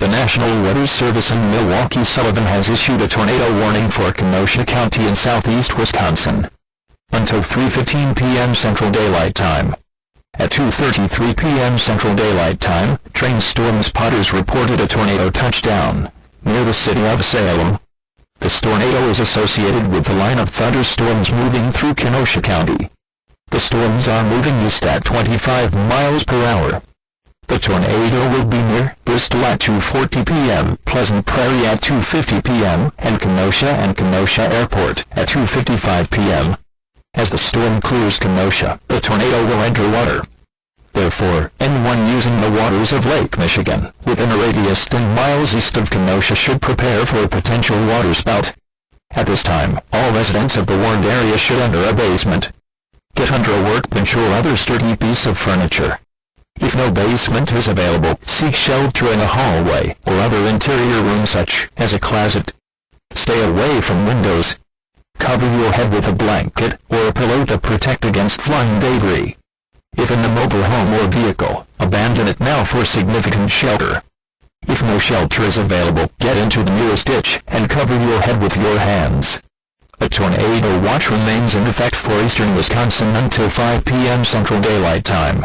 Weather Service in Milwaukee Sullivan has issued a tornado warning for Kenosha County in southeast Wisconsin. Until 3.15 p.m. Central Daylight Time. At 2.33 p.m. Central Daylight Time, train storm spotters reported a tornado touchdown, near the city of Salem. This tornado is associated with the line of thunderstorms moving through Kenosha County. The storms are moving east at 25 miles per hour. The tornado will be near Bristol at 2.40 p.m., Pleasant Prairie at 2.50 p.m., and Kenosha and Kenosha Airport at 2.55 p.m. As the storm clears Kenosha, the tornado will enter water. Therefore, anyone using the waters of Lake Michigan, within a radius 10 miles east of Kenosha should prepare for a potential waterspout. At this time, all residents of the warned area should enter a basement. Get under a workbench or other sturdy piece of furniture. If no basement is available, seek shelter in a hallway or other interior room such as a closet. Stay away from windows. Cover your head with a blanket or a pillow to protect against flying debris. If in a mobile home or vehicle, abandon it now for significant shelter. If no shelter is available, get into the nearest ditch and cover your head with your hands. A tornado watch remains in effect for eastern Wisconsin until 5 p.m. Central Daylight Time.